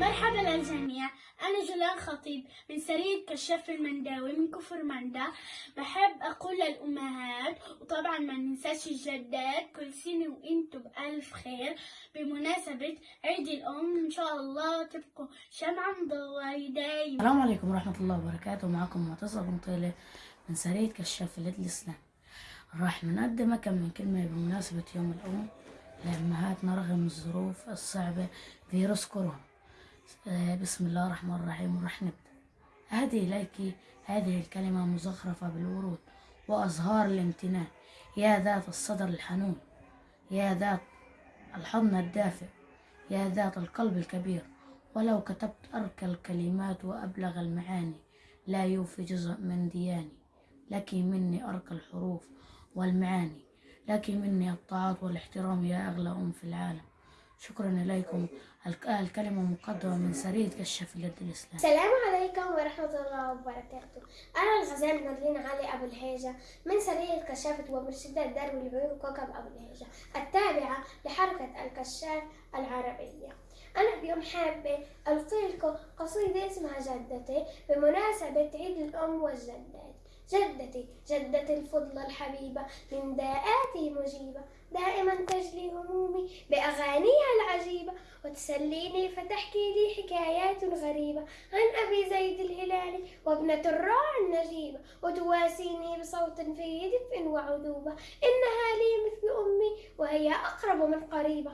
مرحبا للجميع أنا جولان خطيب من سرية كشاف المنداوي من كفر مندا بحب أقول للأمهات وطبعا ما ننساش الجدات كل سنة وإنتم بألف خير. بمناسبة عيد الأم إن شاء الله تبقوا شمعة مضوية دايما. السلام عليكم ورحمة الله وبركاته. معكم معتصم بن طيلة من سرية كشاف الإسلام راح نقدم كم من كلمة بمناسبة يوم الأم لأمهاتنا رغم الظروف الصعبة فيروس كورونا. بسم الله الرحمن الرحيم. ورح نبدأ. أهدي إليك هذه الكلمة مزخرفة بالورود وأزهار الامتنان. يا ذات الصدر الحنون يا ذات الحضن الدافئ يا ذات القلب الكبير. ولو كتبت أركى الكلمات وأبلغ المعاني لا يوفي جزء من دياني. لك مني أركى الحروف والمعاني لك مني الطاعات والاحترام يا أغلى أم في العالم. شكرا إليكم. الك- الكلمة مقدمة من سرية كشف اليد الإسلام السلام عليكم ورحمة الله وبركاته. أنا الغزال نادرين علي أبو الهيجة من سرية كشافة ومرشدة درب العيون كوكب أبو الهيجة التابعة لحركة الكشاف العربية. أنا اليوم حابة ألقي لكم قصيدة اسمها جدتي بمناسبة عيد الأم والجدات. جدتي جدتي الفضلى الحبيبة من داءاتي مجيبة. دائما تجلي همومي بأغانيها العجيبة وتسليني فتحكي لي حكايات غريبة عن أبي زيد الهلالي وابنة الراعي النجيبة. وتواسيني بصوت فيه دفء وعذوبة. إنها لي مثل أمي وهي أقرب من قريبة.